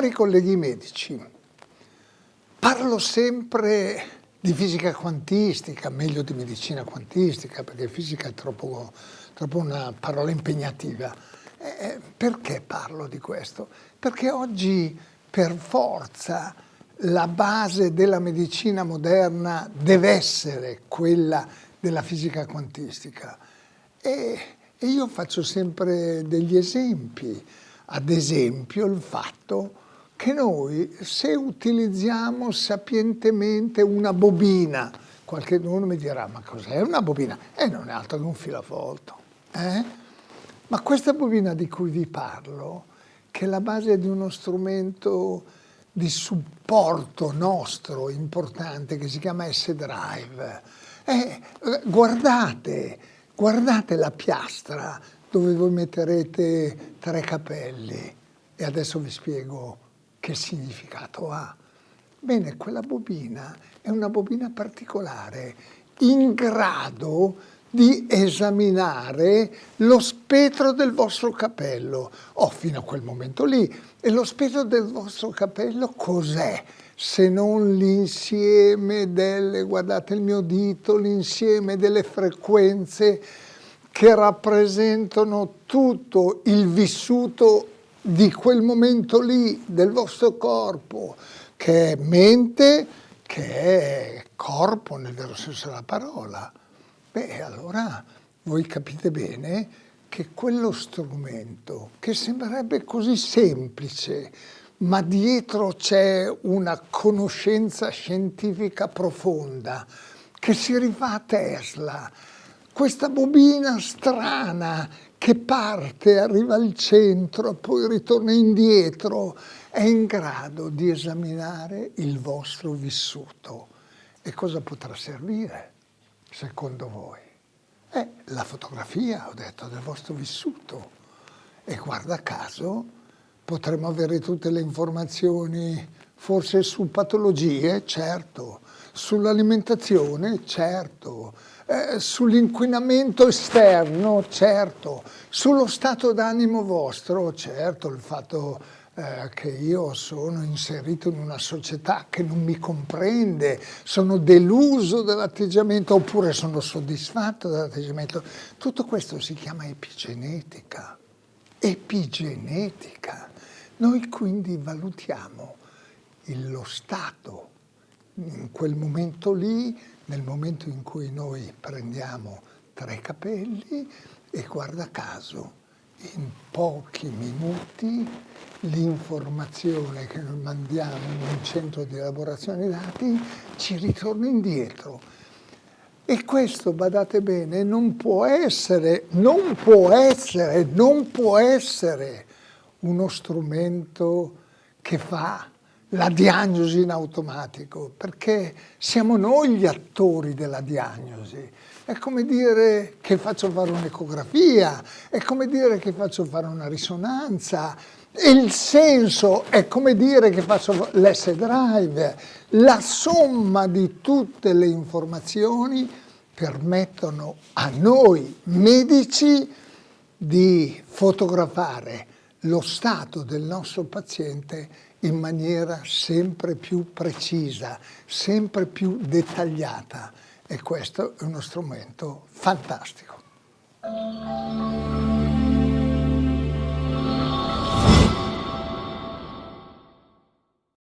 Cari colleghi medici, parlo sempre di fisica quantistica, meglio di medicina quantistica, perché fisica è troppo, troppo una parola impegnativa. Eh, perché parlo di questo? Perché oggi per forza la base della medicina moderna deve essere quella della fisica quantistica. E, e io faccio sempre degli esempi, ad esempio il fatto che noi se utilizziamo sapientemente una bobina, qualche uno mi dirà ma cos'è una bobina? E eh, non è altro che un filavolto. Eh? Ma questa bobina di cui vi parlo, che è la base di uno strumento di supporto nostro importante che si chiama S-Drive, eh, guardate, guardate la piastra dove voi metterete tre capelli e adesso vi spiego che significato ha. Bene, quella bobina è una bobina particolare in grado di esaminare lo spettro del vostro capello. Oh, fino a quel momento lì. E lo spettro del vostro capello cos'è? Se non l'insieme delle, guardate il mio dito, l'insieme delle frequenze che rappresentano tutto il vissuto di quel momento lì del vostro corpo, che è mente, che è corpo nel vero senso della parola. Beh, allora voi capite bene che quello strumento, che sembrerebbe così semplice, ma dietro c'è una conoscenza scientifica profonda, che si rifà a Tesla, questa bobina strana che parte, arriva al centro, poi ritorna indietro, è in grado di esaminare il vostro vissuto. E cosa potrà servire, secondo voi? È la fotografia, ho detto, del vostro vissuto. E guarda caso, potremmo avere tutte le informazioni, forse su patologie, certo, sull'alimentazione, certo, eh, sull'inquinamento esterno, certo, sullo stato d'animo vostro, certo, il fatto eh, che io sono inserito in una società che non mi comprende, sono deluso dall'atteggiamento oppure sono soddisfatto dall'atteggiamento, tutto questo si chiama epigenetica, epigenetica. Noi quindi valutiamo lo stato. In quel momento lì, nel momento in cui noi prendiamo tre capelli e guarda caso, in pochi minuti l'informazione che noi mandiamo in un centro di elaborazione dati ci ritorna indietro. E questo, badate bene, non può essere, non può essere, non può essere uno strumento che fa la diagnosi in automatico, perché siamo noi gli attori della diagnosi. È come dire che faccio fare un'ecografia, è come dire che faccio fare una risonanza, il senso è come dire che faccio l'S-Drive. La somma di tutte le informazioni permettono a noi medici di fotografare lo stato del nostro paziente in maniera sempre più precisa, sempre più dettagliata e questo è uno strumento fantastico.